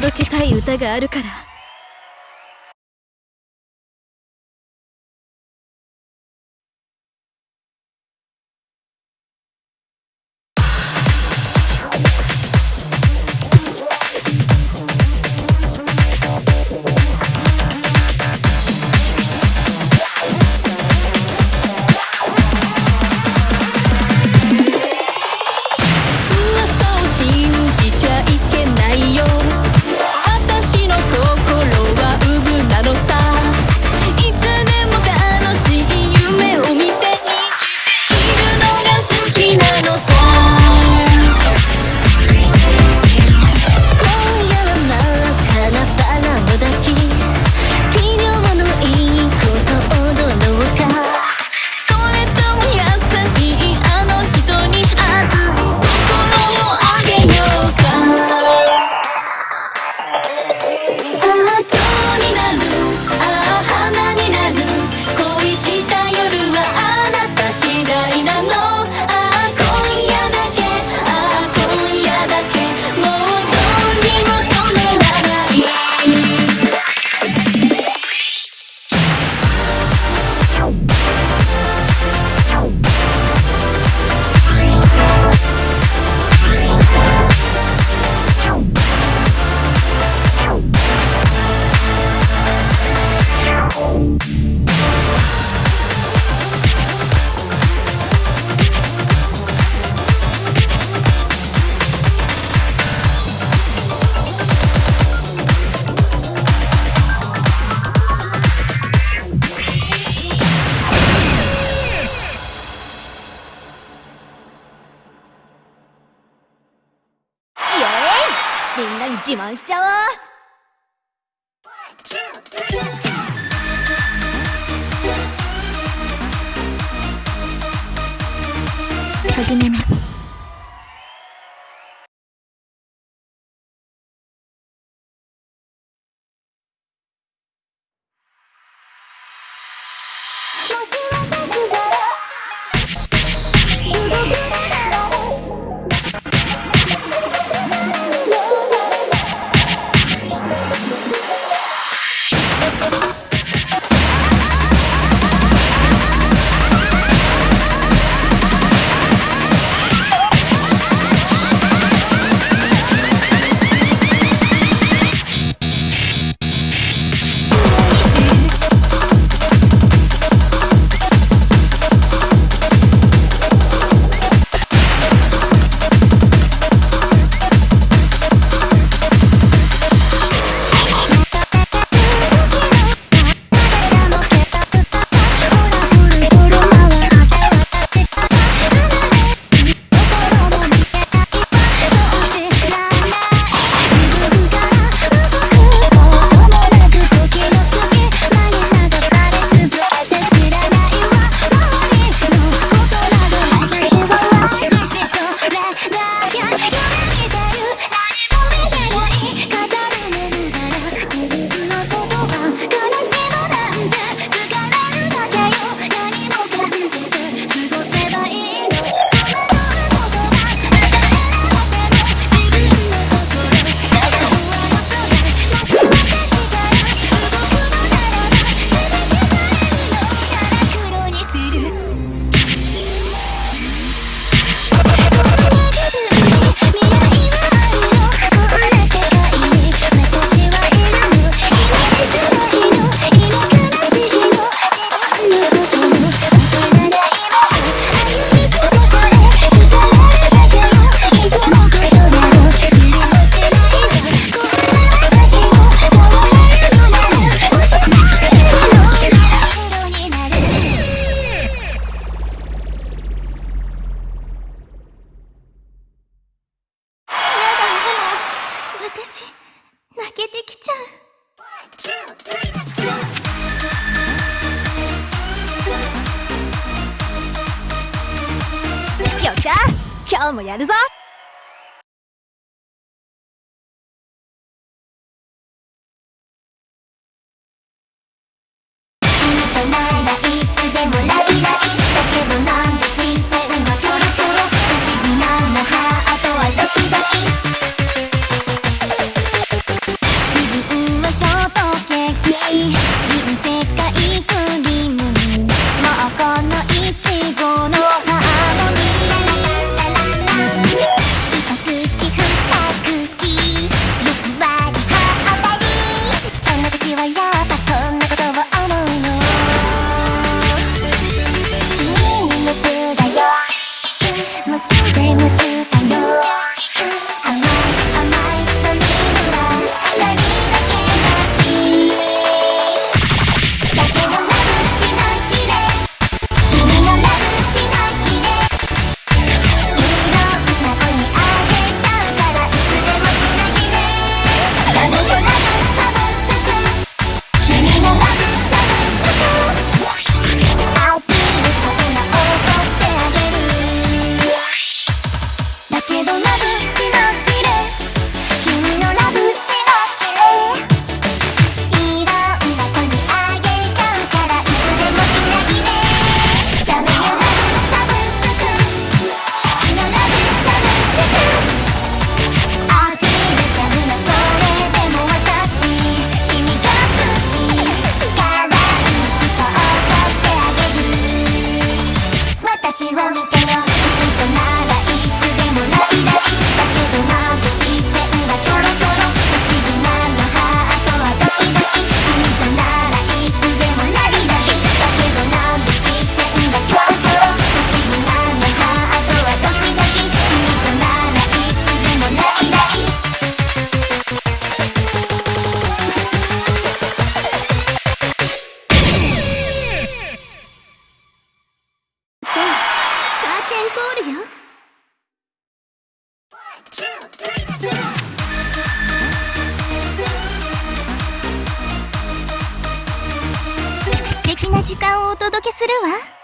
届けたい歌があるから。自慢しちゃおう。始めます。今日もやるぞ。な時間をお届けするわ。